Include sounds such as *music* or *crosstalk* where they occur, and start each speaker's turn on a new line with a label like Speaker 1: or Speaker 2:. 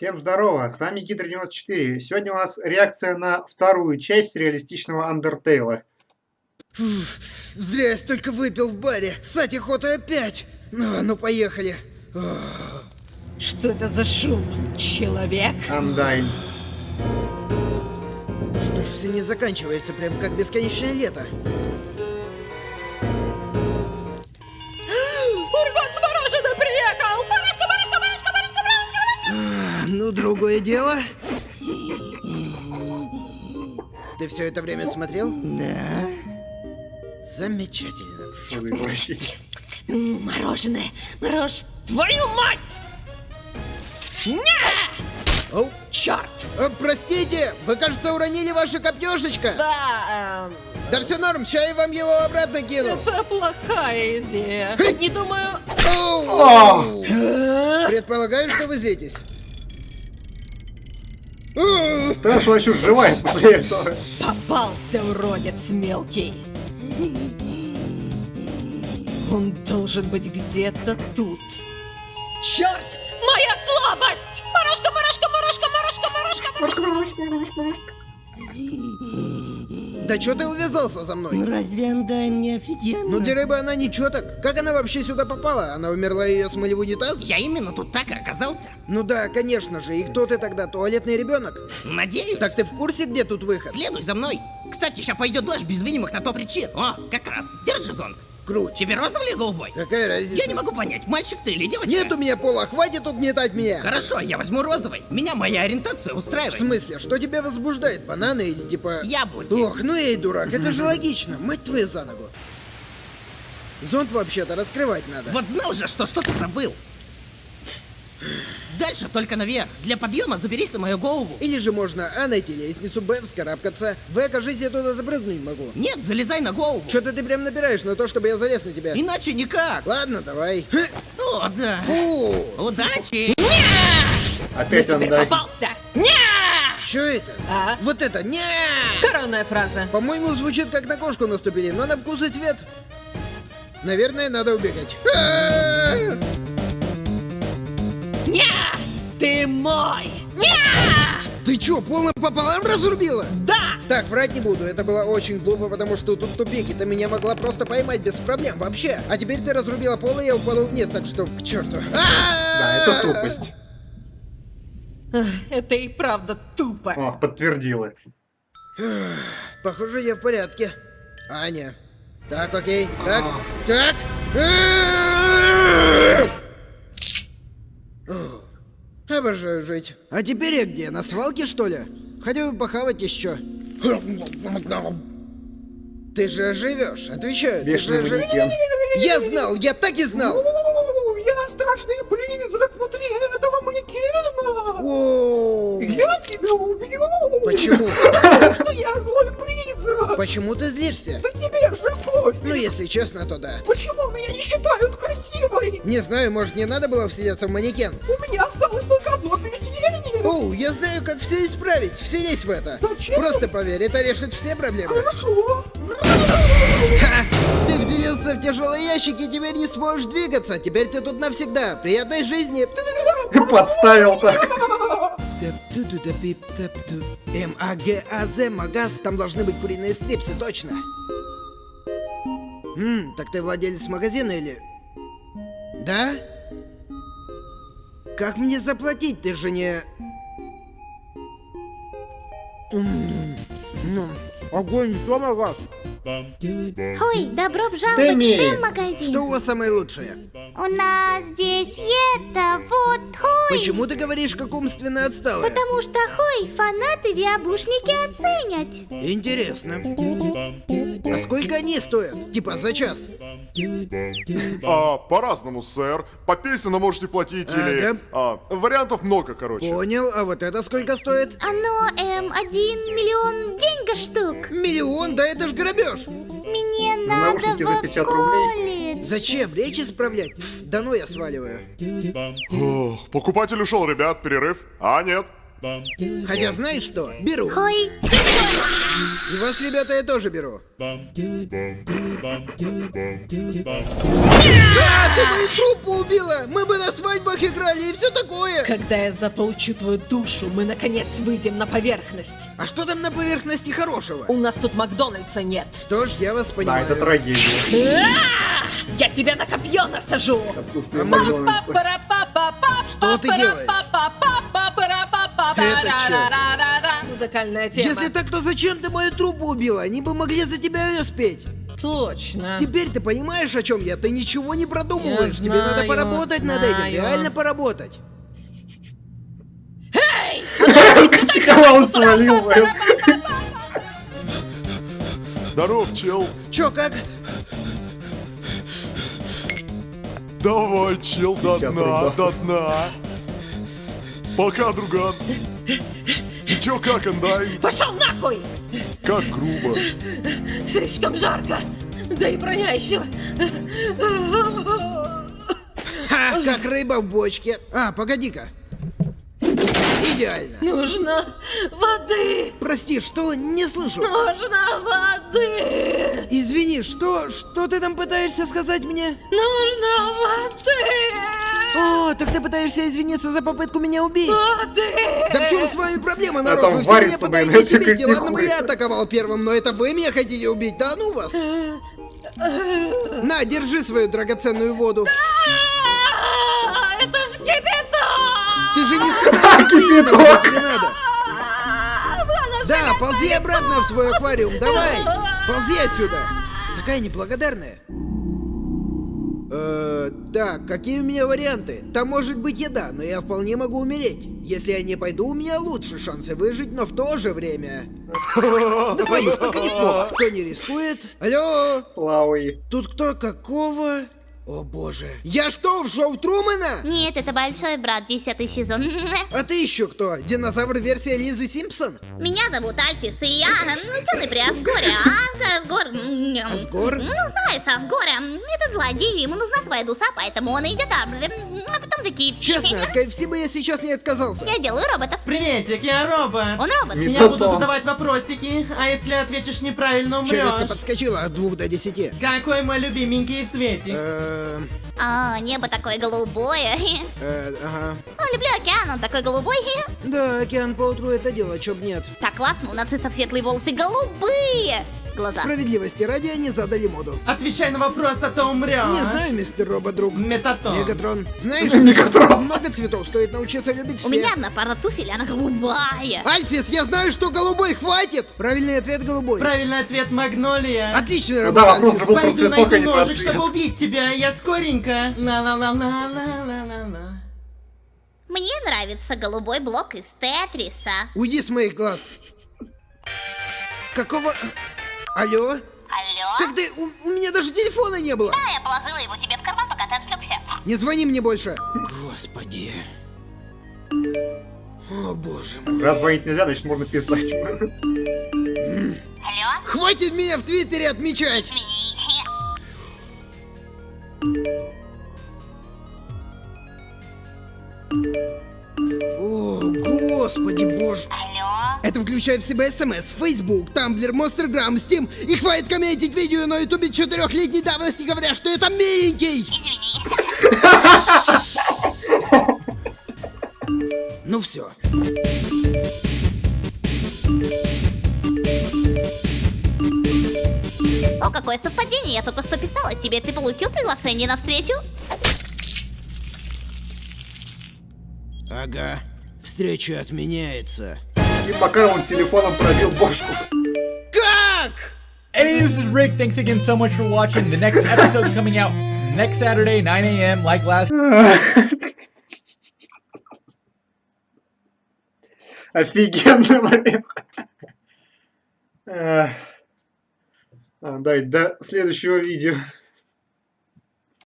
Speaker 1: Всем здорово, с вами Гидро94. Сегодня у нас реакция на вторую часть реалистичного Undertale.
Speaker 2: Зря я столько выпил в баре. Сать охота опять. Ну, ну поехали.
Speaker 3: Что это за шум? Человек?
Speaker 1: Undyne.
Speaker 2: Что ж все не заканчивается, прям как бесконечное лето. Другое дело. Ты все это время смотрел?
Speaker 3: Да.
Speaker 2: Замечательно.
Speaker 3: Мороженое, морож... Твою мать! Не!
Speaker 2: Оу.
Speaker 3: Черт!
Speaker 2: А, простите, вы, кажется, уронили ваше копьешечко.
Speaker 3: Да, эм,
Speaker 2: Да все норм, ща я вам его обратно кину.
Speaker 3: это плохая идея. Не думаю...
Speaker 2: Оу. Предполагаю, что вы злитесь.
Speaker 1: Что еще сживает после этого?
Speaker 3: Попался, уродец мелкий. Он должен быть где-то тут. Черт! Моя слабость! Морожка, морожка, морожка, морожка, морожка, морожка.
Speaker 2: Да что ты увязался за мной?
Speaker 3: Разве она не офигенно?
Speaker 2: Ну, рыбы она ничего так. Как она вообще сюда попала? Она умерла и ее смыли в унитаз?
Speaker 4: Я именно тут так и оказался.
Speaker 2: Ну да, конечно же. И кто ты тогда? Туалетный ребенок?
Speaker 4: Надеюсь.
Speaker 2: Так ты в курсе, где тут выход?
Speaker 4: Следуй за мной. Кстати, сейчас пойдет дождь без видимых на то причин. О, как раз. Держи зонт.
Speaker 2: Круть.
Speaker 4: Тебе розовый или голубой?
Speaker 2: Какая разница?
Speaker 4: Я не могу понять, мальчик ты или девочка?
Speaker 2: Нет у меня пола, хватит угнетать меня.
Speaker 4: Хорошо, я возьму розовый. Меня моя ориентация
Speaker 2: В
Speaker 4: устраивает.
Speaker 2: смысле, что тебя возбуждает? Бананы или типа...
Speaker 4: Яблоки.
Speaker 2: Ох, ну эй, дурак, это же *laughs* логично. Мать твою за ногу. Зонт вообще-то раскрывать надо.
Speaker 4: Вот знал же, что что-то забыл. Дальше только наверх. Для подъема заберись на мою голову.
Speaker 2: Или же можно А найти лестницу, Б вскарабкаться. В, кажись, я туда запрыгнуть могу.
Speaker 4: Нет, залезай на голову.
Speaker 2: Что-то ты прям набираешь на то, чтобы я залез на тебя.
Speaker 4: Иначе никак.
Speaker 2: Ладно, давай.
Speaker 4: О, да.
Speaker 2: Фу!
Speaker 4: Удачи.
Speaker 1: Опять
Speaker 3: Теперь
Speaker 1: Undyne.
Speaker 3: попался! Не!
Speaker 2: Что это?
Speaker 3: А?
Speaker 2: Вот это, не!
Speaker 3: Коронная фраза.
Speaker 2: По-моему, звучит как на кошку наступили, но на вкус и цвет. Наверное, надо убегать.
Speaker 3: Не! Ты мой!
Speaker 2: Ты чё, полно пополам разрубила?
Speaker 3: Да!
Speaker 2: Так, врать не буду, это было очень глупо, потому что тут тупик, и ты меня могла просто поймать без проблем вообще. А теперь ты разрубила пол, и я упаду вниз, так что к черту.
Speaker 1: Да, это тупость.
Speaker 3: Это и правда тупо.
Speaker 1: О, подтвердила.
Speaker 2: Похоже, я в порядке. Аня. Так, окей. Так. Так. А-а-а! О, Обожаю жить. А теперь я где? На свалке, что ли? Хотя бы похавать еще. Ты же живешь, отвечаю. Ты же жи-
Speaker 1: манекен.
Speaker 2: Я знал, я так и знал.
Speaker 5: Я страшный призрак внутри этого манекена!
Speaker 2: О,
Speaker 5: Я тебя убью!
Speaker 2: Почему?
Speaker 5: Потому что я злой призрак!
Speaker 2: Почему ты злишься?
Speaker 5: Да тебе же пофиг!
Speaker 2: Ну, если честно, то да.
Speaker 5: Почему меня не считают красивой?
Speaker 2: Не знаю, может, не надо было вселяться в манекен?
Speaker 5: У
Speaker 2: Оу, я знаю, как все исправить. Вселись в это.
Speaker 5: Зачем?
Speaker 2: Просто поверь, это решит все проблемы.
Speaker 5: Хорошо!
Speaker 2: Ха! Ты вселился в тяжелый ящик и теперь не сможешь двигаться. Теперь ты тут навсегда. Приятной жизни.
Speaker 1: Подставил так.
Speaker 2: М-А-Г-А-З, магаз. Там должны быть куриные стрипсы, точно. Ммм, так ты владелец магазина или... Да? Как мне заплатить? Ты же не... Ну, огонь, что магаз?
Speaker 6: Ой, добро пожаловать в Т-магазин.
Speaker 2: Что у вас самое лучшее?
Speaker 6: У нас здесь это вот, хой.
Speaker 2: Почему ты говоришь, как умственно отсталая?
Speaker 6: Потому что, хой, фанаты виабушники оценят.
Speaker 2: Интересно. А сколько они стоят? Типа за час?
Speaker 7: А, по-разному, сэр. По песне можете платить или...
Speaker 2: Ага.
Speaker 7: А, вариантов много, короче.
Speaker 2: Понял, а вот это сколько стоит?
Speaker 6: Оно, эм, один миллион деньга штук.
Speaker 2: Миллион, да это ж грабеж!
Speaker 6: Мне
Speaker 1: За
Speaker 6: надо
Speaker 1: наушники за
Speaker 6: в
Speaker 1: 50
Speaker 6: колледж.
Speaker 2: Зачем? Речь исправлять? Пф, да ну я сваливаю.
Speaker 7: Ох, покупатель ушел, ребят, перерыв. А, нет.
Speaker 2: Хотя знаешь что? Беру.
Speaker 6: Хой.
Speaker 2: И вас, ребята, я тоже беру. А, ты мою труппу убила! Мы бы на свадьбах играли и все такое!
Speaker 3: Когда я заполучу твою душу, мы наконец выйдем на поверхность.
Speaker 2: А что там на поверхности хорошего?
Speaker 3: У нас тут Макдональдса нет.
Speaker 2: Что ж, я вас
Speaker 1: Да,
Speaker 2: понимаю.
Speaker 1: это трагедия.
Speaker 3: А! Я тебя на копье насажу!
Speaker 1: Отсутствие
Speaker 2: А может-
Speaker 1: Макдональдса.
Speaker 2: Что ты делаешь? Это чё?
Speaker 3: Музыкальная тема.
Speaker 2: Если так, то зачем ты мою труппу убила? Они бы могли за тебя ее спеть.
Speaker 3: Точно.
Speaker 2: Теперь ты понимаешь, о чем я? Ты ничего не продумываешь.
Speaker 3: Я
Speaker 2: Тебе надо
Speaker 3: знаю,
Speaker 2: поработать над этим.
Speaker 3: знаю.
Speaker 2: Реально поработать.
Speaker 1: Кого он свалил, блин?
Speaker 7: Здоров, чел.
Speaker 2: Чё, как?
Speaker 7: Давай, чел, до дна, до дна. Пока, друган. И чё, как, Андай?
Speaker 3: Пошел нахуй!
Speaker 7: Как грубо.
Speaker 3: Слишком жарко. Да и броня еще.
Speaker 2: Ха, как рыба в бочке. А, погоди-ка. Идеально.
Speaker 3: Нужно воды.
Speaker 2: Прости, что? Не слышу.
Speaker 3: Нужно воды.
Speaker 2: Извини, что? Что ты там пытаешься сказать мне?
Speaker 3: Нужно воды.
Speaker 2: О, так ты пытаешься извиниться за попытку меня убить?
Speaker 3: Воды.
Speaker 2: Да в чем с вами проблема, народ?
Speaker 1: там
Speaker 2: Вы все меня пытаетесь убить, и ладно бы я атаковал первым, но это вы меня хотите убить, да ну вас? На, держи свою драгоценную воду.
Speaker 3: А, Это ж кипяток.
Speaker 2: Ты же не *laughs* сказал, что
Speaker 1: Кипяток.
Speaker 2: тебе надо. Да, ползи обратно в свой аквариум, давай! Ползи отсюда! Такая *laughs* неблагодарная. Э, так, какие у меня варианты? Там может быть еда, но я вполне могу умереть. Если я не пойду, у меня лучше шансы выжить, но в то же время... *laughs* Да твою ж так и не смог. Кто не рискует? Алло?
Speaker 1: Лауи.
Speaker 2: Тут кто какого? О боже. Я что, в шоу Трумана?
Speaker 6: Нет, это большой брат, десятый сезон.
Speaker 2: А ты еще кто? Динозавр версия Лизы Симпсон?
Speaker 6: Меня зовут Альфис, и я ну, ученый при Асгоре. А Асгор...
Speaker 2: Асгор?
Speaker 6: Ну, знаешь, Асгор, м, этот злодей, ему нужна твоя душа, поэтому он идет, а м, а потом такие все.
Speaker 2: Честно, от KFC бы я сейчас не отказался.
Speaker 6: Я делаю роботов.
Speaker 8: Приветик, я робот.
Speaker 6: Он робот.
Speaker 1: Не-
Speaker 8: Я буду задавать вопросики, а если ответишь неправильно,
Speaker 2: Челюстка
Speaker 8: умрешь.
Speaker 2: подскочила от двух до десяти.
Speaker 8: Какой мой любименький цветик?
Speaker 6: А, небо такое голубое.
Speaker 2: э, ага.
Speaker 6: О, люблю океан, он такой голубой.
Speaker 2: Да, океан поутру это дело, чё б нет.
Speaker 6: Так классно, у нациста светлые волосы голубые. Глаза.
Speaker 2: Справедливости ради они задали моду.
Speaker 8: Отвечай на вопрос, а то умрешь.
Speaker 2: Не знаю, мистер робот-друг.
Speaker 8: Метатон.
Speaker 2: Мегатрон. Знаешь, *laughs*
Speaker 1: Мегатрон.
Speaker 2: много цветов, стоит научиться любить все.
Speaker 6: У меня одна пара туфель, она голубая.
Speaker 2: Альфис, я знаю, что голубой хватит! Правильный ответ голубой.
Speaker 8: Правильный ответ Магнолия.
Speaker 2: Отличный
Speaker 1: Ну
Speaker 2: работа,
Speaker 1: да, вопрос
Speaker 2: Альфис.
Speaker 8: Пойду
Speaker 1: а
Speaker 8: найду ножик, чтобы убить тебя. Я скоренько. Ла-ла-ла-ла-ла-ла-ла.
Speaker 6: Мне нравится голубой блок из Тетриса.
Speaker 2: Уйди с моих глаз. Какого... Алло?
Speaker 6: Алло?
Speaker 2: Так ты... У, у меня даже телефона не было.
Speaker 6: Да, я положила его тебе в карман, пока ты отвлекся.
Speaker 2: Не звони мне больше. Господи. О, боже мой.
Speaker 1: Раз звонить нельзя, значит можно писать.
Speaker 6: Алло?
Speaker 2: Хватит меня в Твиттере отмечать!
Speaker 6: Извини.
Speaker 2: Это включает в себя смс, Facebook, Tumblr, Monstergram, Steam и хватит комментить видео на ютубе четырехлетней давности, говоря, что это миленький! Ну все.
Speaker 6: О, какое совпадение, я только что писала тебе. Ты получил приглашение на встречу?
Speaker 2: Ага. Встреча отменяется.
Speaker 1: Пока он телефоном пробил бошку.
Speaker 2: Как?
Speaker 9: Hey, this is Rick. Thanks again so much for watching. The next episode's coming out next Saturday, 9 a.m. Like last.
Speaker 1: Эх. А, Дай до следующего видео.